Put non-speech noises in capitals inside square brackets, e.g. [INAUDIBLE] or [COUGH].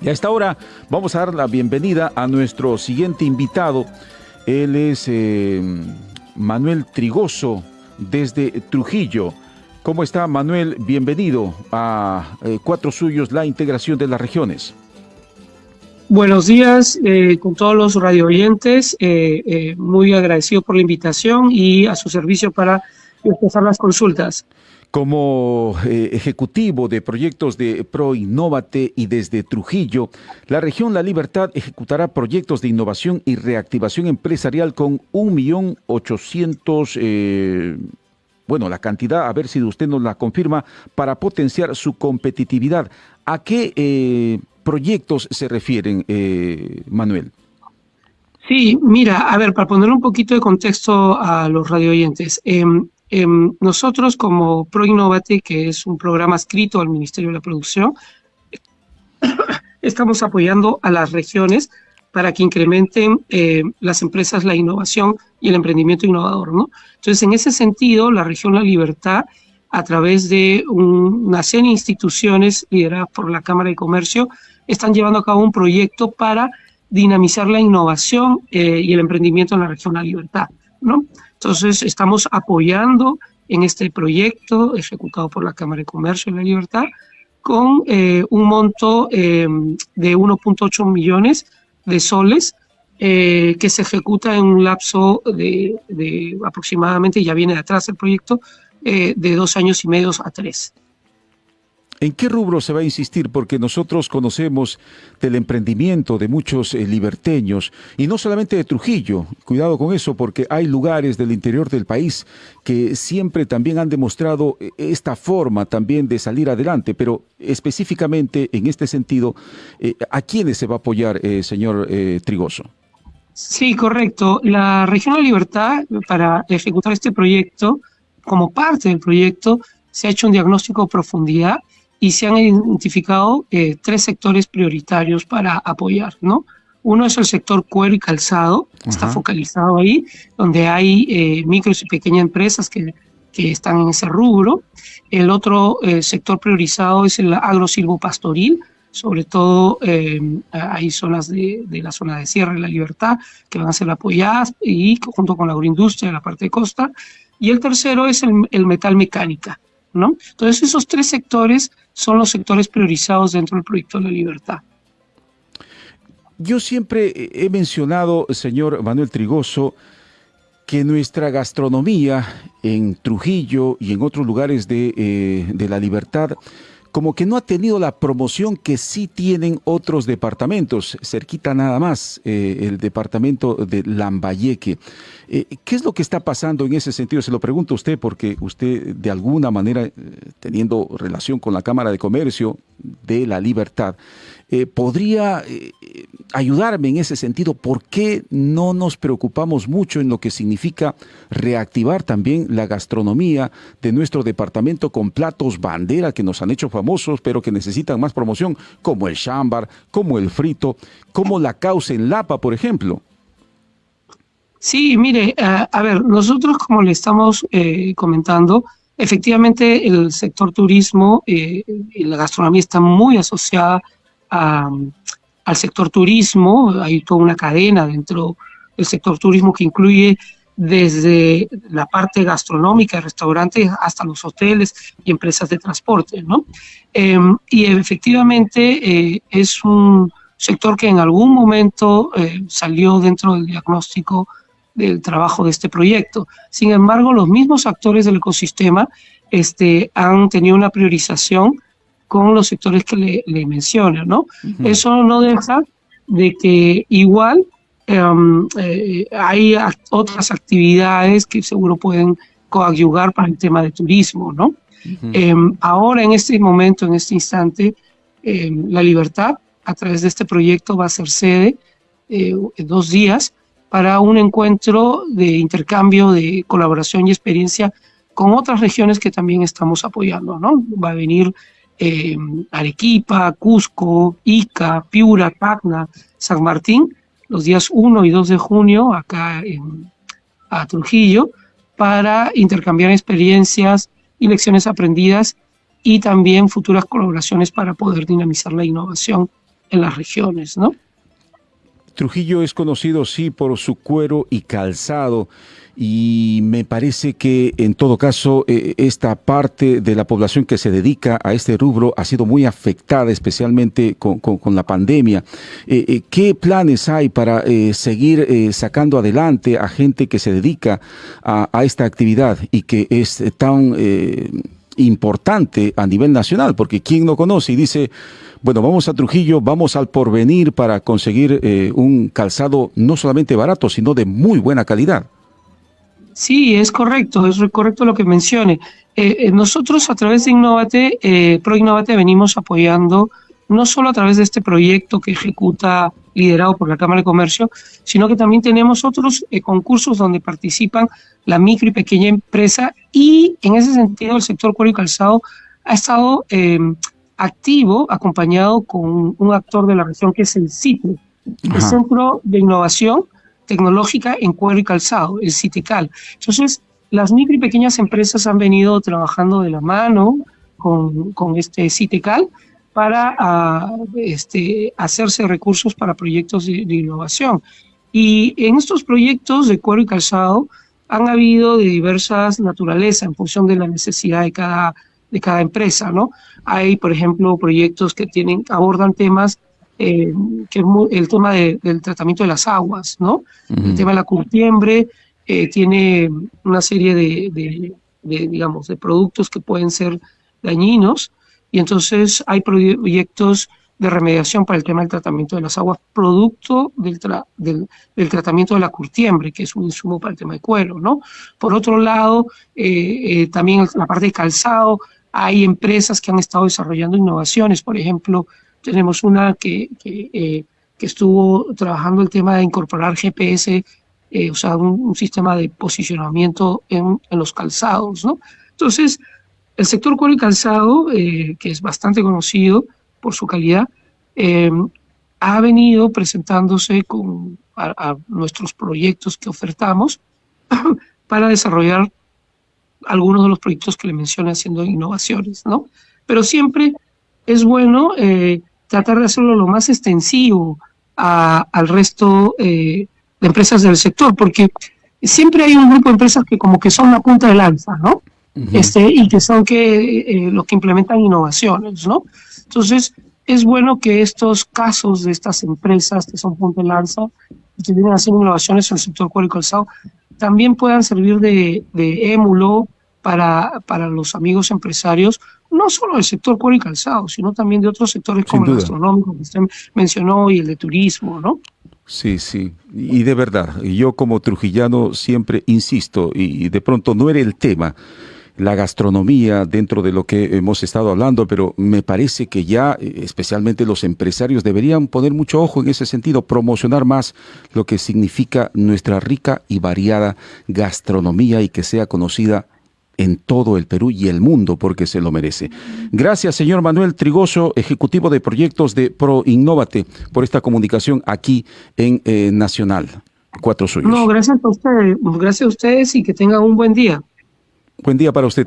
Y a esta hora vamos a dar la bienvenida a nuestro siguiente invitado. Él es eh, Manuel Trigoso desde Trujillo. ¿Cómo está Manuel? Bienvenido a eh, Cuatro Suyos, la integración de las regiones. Buenos días eh, con todos los radio oyentes. muy agradecido por la invitación y a su servicio para empezar las consultas. Como eh, ejecutivo de proyectos de Pro Innovate y desde Trujillo, la región La Libertad ejecutará proyectos de innovación y reactivación empresarial con un millón ochocientos, eh, bueno, la cantidad, a ver si usted nos la confirma, para potenciar su competitividad. ¿A qué eh, proyectos se refieren, Manuel? Sí, mira, a ver, para poner un poquito de contexto a los radio oyentes, em, nosotros como ProInnovate, que es un programa escrito al Ministerio de la Producción, estamos apoyando a las regiones para que incrementen eh, las empresas la innovación y el emprendimiento innovador. ¿no? Entonces, en ese sentido, la región La Libertad, a través de una serie de instituciones lideradas por la Cámara de Comercio, están llevando a cabo un proyecto para dinamizar la innovación eh, y el emprendimiento en la región La Libertad. Entonces, estamos apoyando en este proyecto ejecutado por la Cámara de Comercio de la Libertad con eh, un monto eh, de 1.8 millones de soles eh, que se ejecuta en un lapso de, de, aproximadamente, ya viene de atrás el proyecto, de dos años y medio a tres. ¿En qué rubro se va a insistir? Porque nosotros conocemos del emprendimiento de muchos eh, liberteños y no solamente de Trujillo. Cuidado con eso porque hay lugares del interior del país que siempre también han demostrado eh, esta forma también de salir adelante, pero específicamente en este sentido, eh, ¿a quiénes se va a apoyar, señor Trigoso? Sí, correcto. La región de Libertad, para ejecutar este proyecto, como parte del proyecto, se ha hecho un diagnóstico de profundidad y se han identificado eh, tres sectores prioritarios para apoyar, ¿no? Uno es el sector cuero y calzado, está focalizado ahí, donde hay eh, micros y pequeñas empresas que, que, están en ese rubro. El otro eh, sector priorizado es el agro-silvopastoril, sobre todo hay zonas de, de, la zona de Sierra y la Libertad que van a ser apoyadas y junto con la agroindustria de la parte de costa. Y el tercero es el, el metal mecánica, ¿no? Entonces esos tres sectores son los sectores priorizados dentro del proyecto de la libertad. Yo siempre he mencionado, señor Manuel Trigoso, que nuestra gastronomía en Trujillo y en otros lugares de, eh, de la libertad como que no ha tenido la promoción que sí tienen otros departamentos, cerquita nada más, eh, el departamento de Lambayeque. Eh, ¿Qué es lo que está pasando en ese sentido? Se lo pregunto a usted porque usted de alguna manera, eh, teniendo relación con la Cámara de Comercio de la Libertad, podría ayudarme en ese sentido. ¿Por qué no nos preocupamos mucho en lo que significa reactivar también la gastronomía de nuestro departamento con platos bandera que nos han hecho famosos, pero que necesitan más promoción, como el chambar, como el frito, como la causa en Lapa, por ejemplo? Sí, mire, a, ver, nosotros como le estamos eh, comentando, efectivamente el sector turismo eh, y la gastronomía está muy asociada al sector turismo, hay toda una cadena dentro del sector turismo que incluye desde la parte gastronómica, restaurantes, hasta los hoteles y empresas de transporte, ¿no? Em, y efectivamente eh, es un sector que en algún momento eh, salió dentro del diagnóstico del trabajo de este proyecto. Sin embargo, los mismos actores del ecosistema este, han tenido una priorización con los sectores que le, le menciono, ¿no? Eso no deja de que igual em, eh, hay otras actividades que seguro pueden coadyuvar para el tema de turismo, ¿no? Em, ahora, en este momento, en este instante, em, La Libertad, a través de este proyecto, va a ser sede eh, dos días para un encuentro de intercambio, de colaboración y experiencia con otras regiones que también estamos apoyando, ¿no? Va a venir eh, Arequipa, Cusco, Ica, Piura, Tacna, San Martín, los días 1 y 2 de junio acá en a Trujillo, para intercambiar experiencias y lecciones aprendidas y también futuras colaboraciones para poder dinamizar la innovación en las regiones, ¿no? Trujillo es conocido, sí, por su cuero y calzado y me parece que en todo caso eh, esta parte de la población que se dedica a este rubro ha sido muy afectada, especialmente con, la pandemia. Eh, eh, ¿Qué planes hay para seguir sacando adelante a gente que se dedica a, a esta actividad y que es tan importante a nivel nacional? Porque ¿quién no conoce y dice bueno, vamos a Trujillo, vamos al porvenir para conseguir eh, un calzado no solamente barato, sino de muy buena calidad. Sí, es correcto, es correcto lo que mencione. Eh, eh, nosotros a través de Innovate, eh, Pro Innovate venimos apoyando no solo a través de este proyecto que ejecuta liderado por la Cámara de Comercio, sino que también tenemos otros concursos donde participan la micro y pequeña empresa y en ese sentido el sector cuero y calzado ha estado activo acompañado con un actor de la región que es el CITE, el Centro de Innovación Tecnológica en Cuero y Calzado, el CITECAL. Entonces, las micro y pequeñas empresas han venido trabajando de la mano con, con este CITECAL para ah, este, hacerse recursos para proyectos de, de, innovación. Y en estos proyectos de cuero y calzado han habido de diversas naturalezas en función de la necesidad de cada de cada empresa, ¿no? Hay, por ejemplo, proyectos que tienen, abordan temas, eh, que el tema del tratamiento de las aguas, ¿no? El tema de la curtiembre eh, tiene una serie de, digamos, de productos que pueden ser dañinos y entonces hay proyectos de remediación para el tema del tratamiento de las aguas, producto del, del, tratamiento de la curtiembre, que es un insumo para el tema de cuero, ¿no? Por otro lado, eh, también la parte de calzado, hay empresas que han estado desarrollando innovaciones, por ejemplo, tenemos una que, que, eh, estuvo trabajando el tema de incorporar GPS, eh, o sea, un, sistema de posicionamiento en, en, los calzados, ¿no? Entonces, el sector cuero y calzado, eh, que es bastante conocido por su calidad, ha venido presentándose con a nuestros proyectos que ofertamos [CLEARS THROAT] para desarrollar algunos de los proyectos que le mencioné haciendo innovaciones, ¿no? Pero siempre es bueno eh, tratar de hacerlo lo más extensivo al resto eh, de empresas del sector, porque siempre hay un grupo de empresas que como que son la punta de lanza, ¿no? Este, y que son que, eh, los que implementan innovaciones, ¿no? Entonces, es bueno que estos casos de estas empresas que son punta de lanza y que vienen haciendo innovaciones en el sector cuero y calzado, también puedan servir de, de émulo para, para los amigos empresarios, no solo del sector cuero y calzado, sino también de otros sectores como el gastronómico que usted mencionó y el de turismo, ¿no? Sí, sí, y de verdad, yo como trujillano siempre insisto, y de pronto no era el tema, la gastronomía dentro de lo que hemos estado hablando, pero me parece que ya especialmente los empresarios deberían poner mucho ojo en ese sentido, promocionar más lo que significa nuestra rica y variada gastronomía y que sea conocida en todo el Perú y el mundo porque se lo merece. Gracias, señor Manuel Trigoso, ejecutivo de proyectos de Pro Innovate, por esta comunicación aquí en eh, Nacional. Cuatro suyos. No, gracias a ustedes, gracias a ustedes y que tengan un buen día. Buen día para usted.